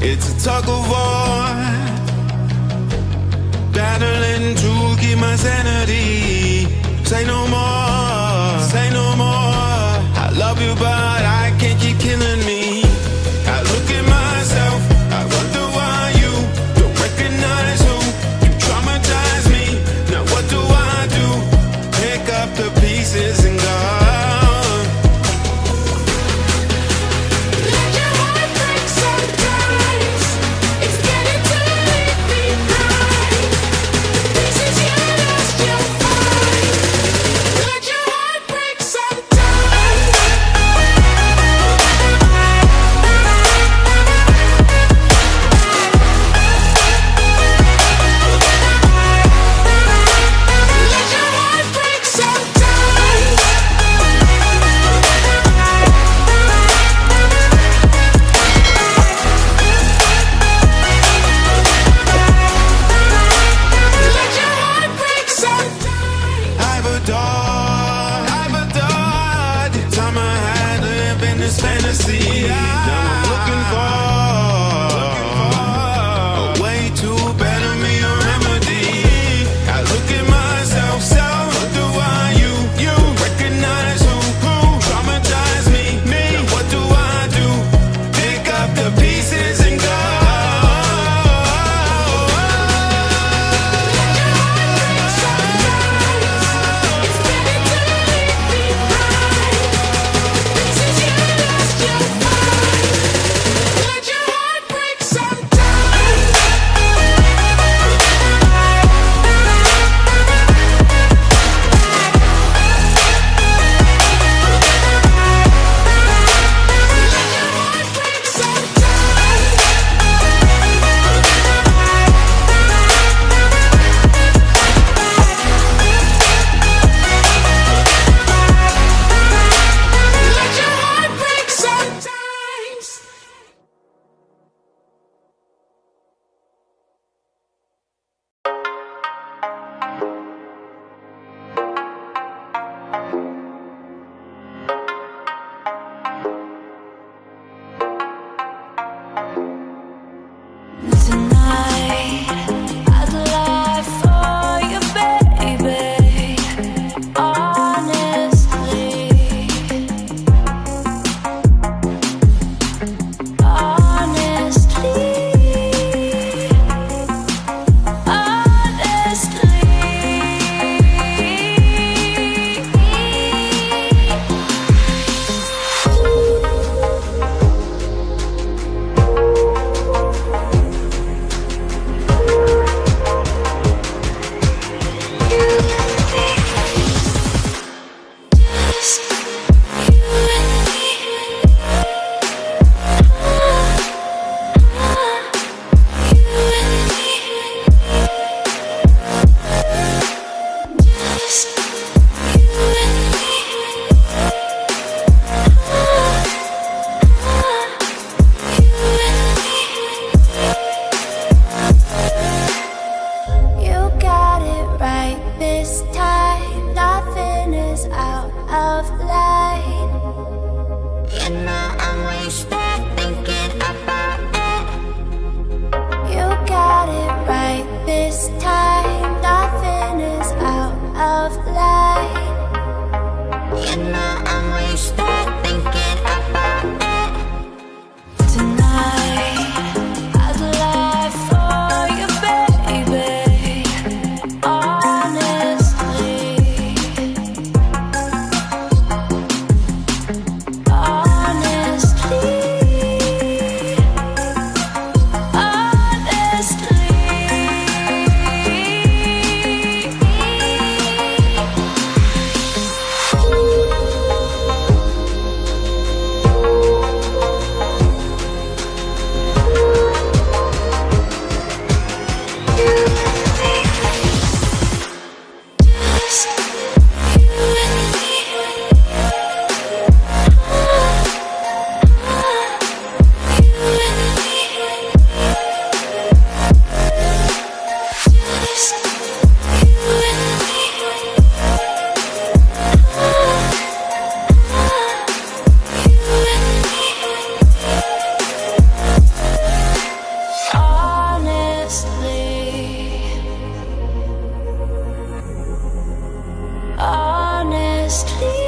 It's a tug of war, battling to keep my sanity. Say no more, say no more. just leave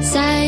Recall